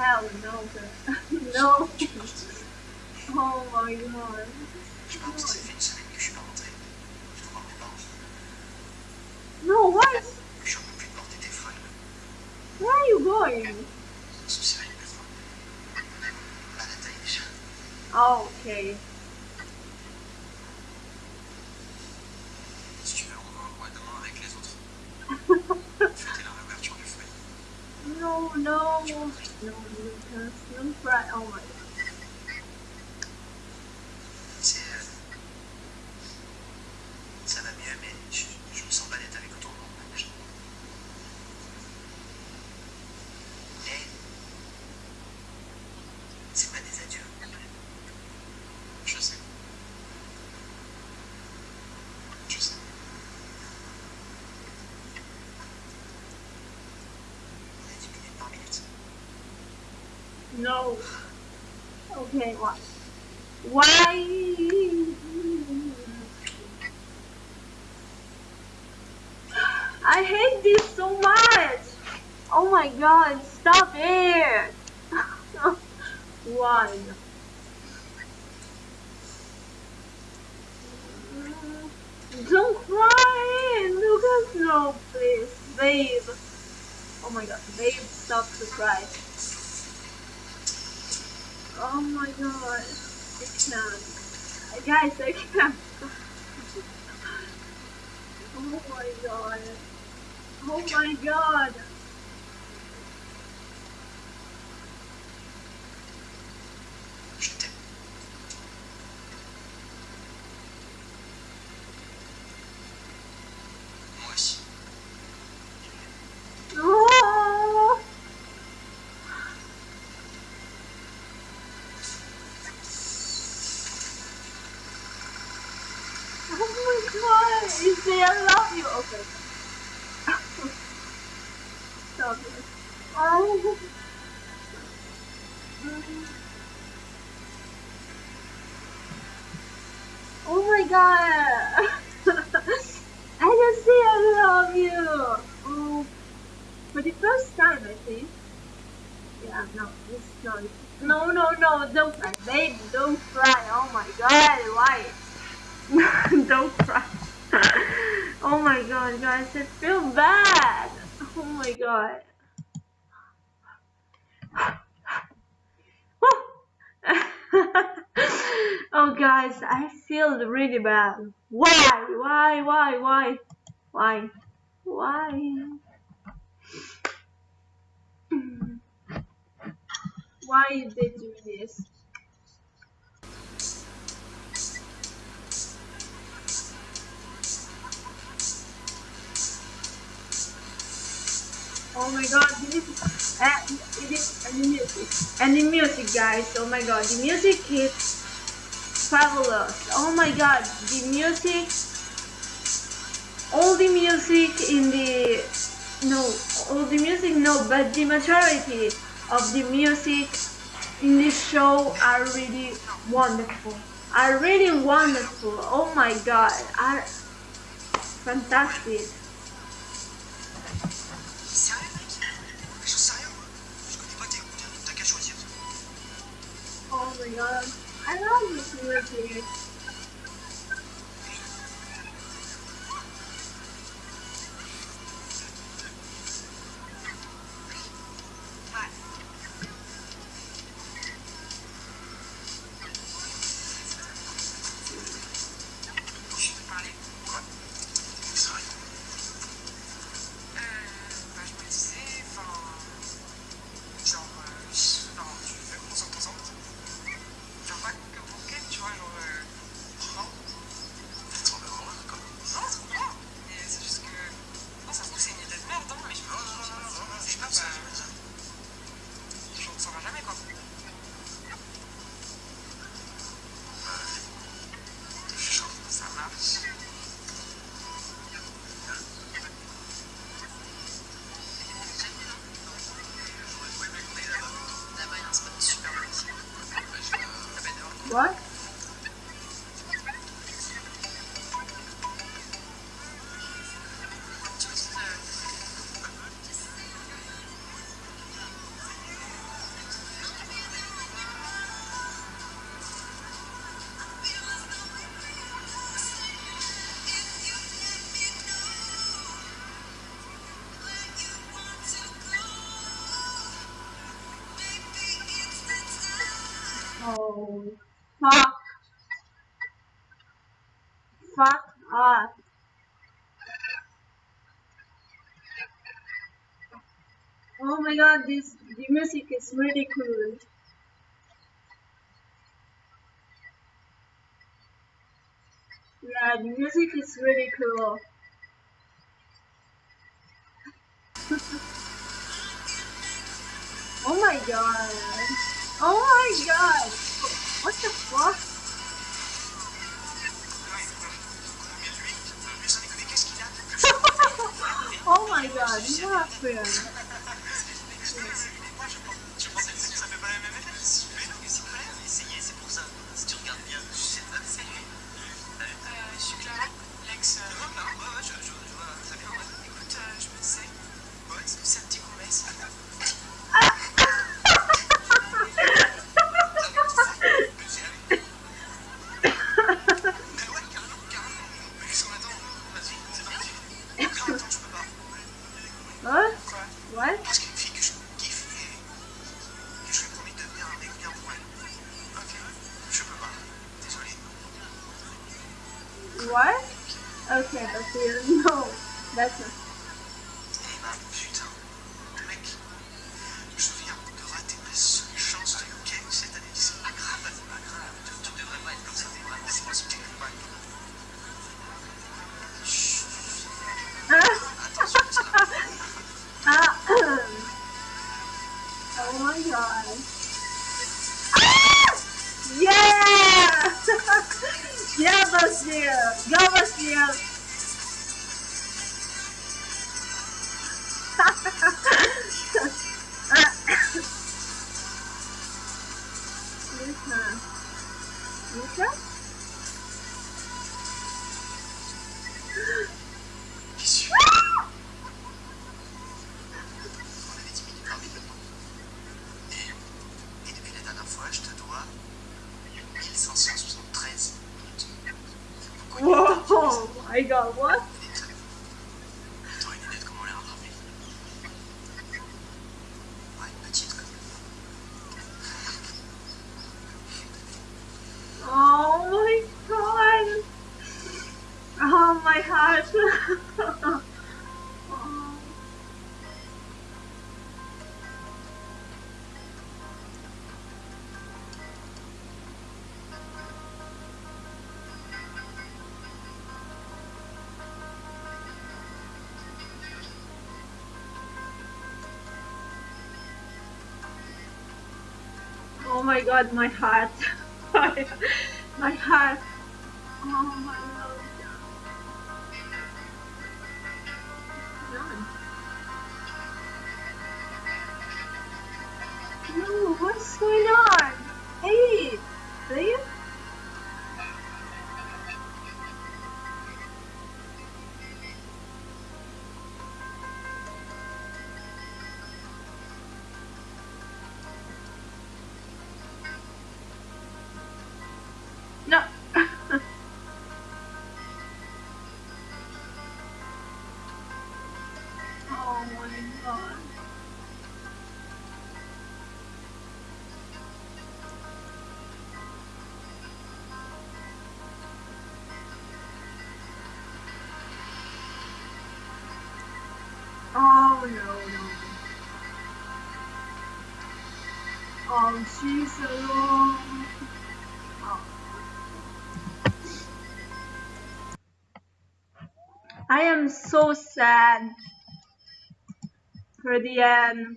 hell no. no. Tu es parti. Oh my god. Je pense que ça fait une semaine que foyer. No, no. No, Lucas. Don't cry. Oh my god. C'est. No. Okay, why? Why? I hate this so much. Oh my god, stop it. Why? Don't cry, Lucas. No, please, babe. Oh my god, babe, stop to cry. Oh my god, I can't. Guys, I can't. Oh my god. Oh my god. Je t'aime. Moi aussi. Oh. Oh my god, you say I love you. Okay. Stop it. Oh. Oh my god. I just say I love you. Oh. For the first time, I think. Yeah, no, it's not. No, no, no, don't cry, baby, don't cry. Oh my god, why? don't cry. oh my god, guys, I feel bad. Oh my god. oh guys, I feel really bad. Why? Why? Why? Why? Why? Why? Why did they do this? Oh my god, this is, uh, it is and the music. And the music guys, oh my god, the music is fabulous. Oh my god, the music all the music in the no all the music no but the majority of the music in this show are really wonderful are really wonderful oh my god are fantastic god um, i love this Je Oh my god, this the music is really cool. Yeah, the music is really cool. oh my god. Oh my god. What the fuck? Oh my god, what happened? Être comme Chut. Attention, ça va. Ah, oh my god. Yeah! Yeah, Bashir! Go, Bashir! Lisa. Ouais, petite comme Oh my god! Oh my heart! Oh my god, my heart. my heart. Oh my no, no. Oh, she's alone. Oh. I am so sad for the end.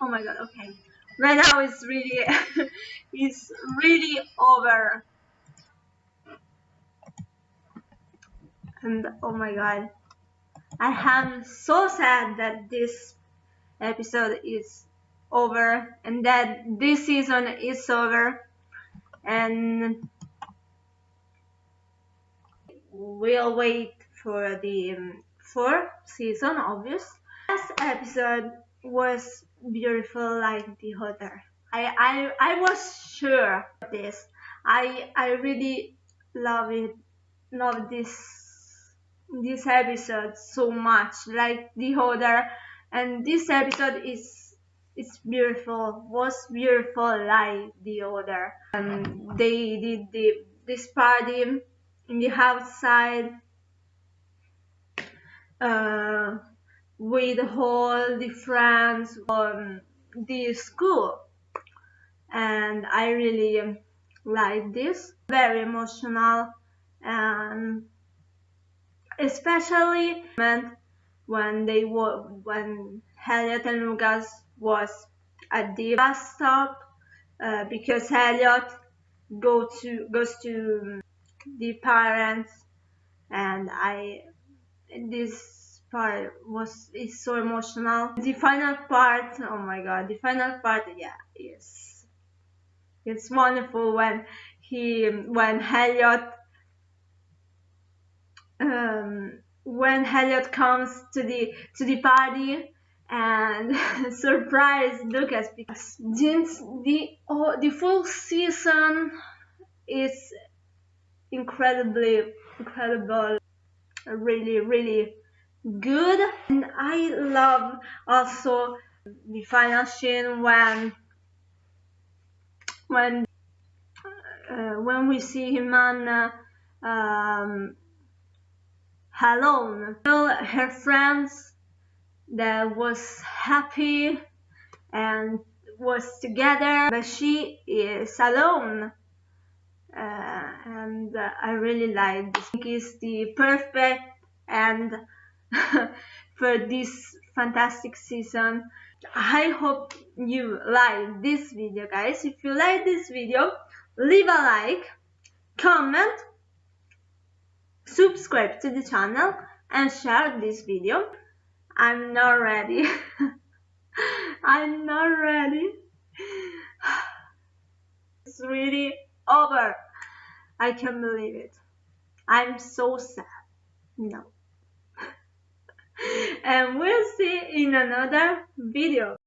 Oh my god, okay. Right now it's really it's really over. And oh my god. I am so sad that this episode is over and that this season is over. And we'll wait for the um, fourth season obvious. Last episode was beautiful like the other. I, I i was sure of this. I i really love it love this this episode so much like the other and this episode is it's beautiful was beautiful like the other. And they did the, this party in the outside uh, with all the friends from the school. And I really like this. Very emotional and especially when they were when Eliott and Lucas was at the bus stop uh, because Eliott go to goes to the parents and I this part was is so emotional. The final part oh my god the final part yeah yes it's wonderful when he when Eliott um, when Eliott comes to the to the party and surprise Lucas because since the oh, the full season is incredibly incredible really really good. And I love also the final scene when when uh, when we see him on um, alone her friends that was happy and was together but she is alone uh, and uh, I really like this. I think it's the perfect and for this fantastic season. I hope you like this video guys. If you like this video, leave a like, comment, subscribe to the channel and share this video. I'm not ready. I'm not ready. It's really over. I can't believe it. I'm so sad. No. and we'll see in another video.